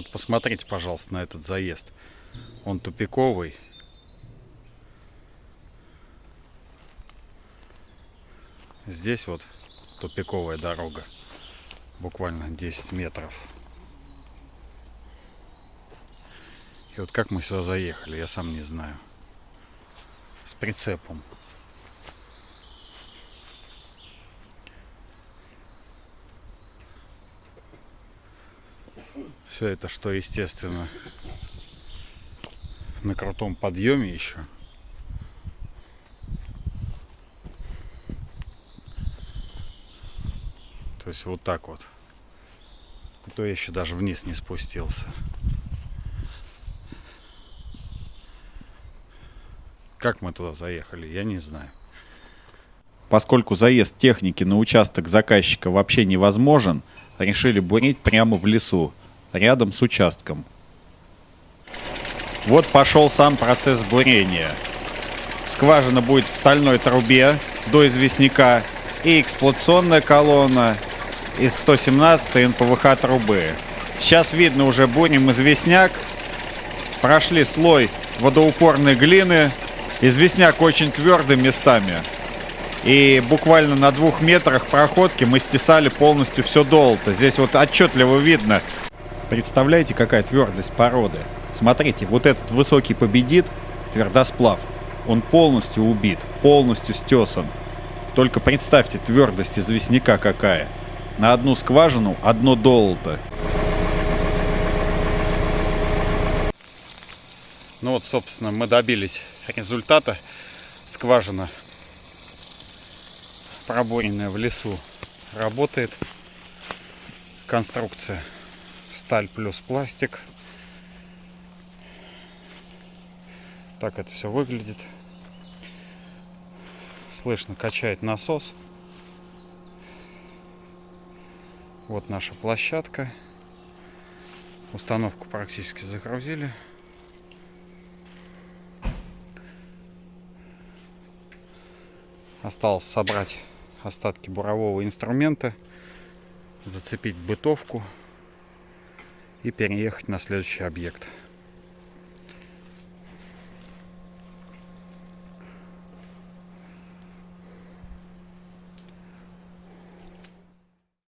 Вот посмотрите, пожалуйста, на этот заезд. Он тупиковый. Здесь вот тупиковая дорога. Буквально 10 метров. И вот как мы сюда заехали, я сам не знаю. С прицепом. Все это, что естественно, на крутом подъеме еще. То есть вот так вот. И то я еще даже вниз не спустился. Как мы туда заехали, я не знаю. Поскольку заезд техники на участок заказчика вообще невозможен, решили бурить прямо в лесу, рядом с участком. Вот пошел сам процесс бурения. Скважина будет в стальной трубе до известняка и эксплуатационная колонна из 117 НПВХ трубы. Сейчас видно уже бурим известняк. Прошли слой водоупорной глины. Известняк очень твердый местами. И буквально на двух метрах проходки мы стесали полностью все долото. Здесь вот отчетливо видно. Представляете, какая твердость породы? Смотрите, вот этот высокий победит, твердосплав. Он полностью убит, полностью стесан. Только представьте твердость известняка какая. На одну скважину одно долото. Ну вот, собственно, мы добились результата. Скважина, проборенная в лесу, работает. Конструкция сталь плюс пластик. Так это все выглядит. Слышно, качает насос. Вот наша площадка. Установку практически загрузили. Осталось собрать остатки бурового инструмента, зацепить бытовку и переехать на следующий объект.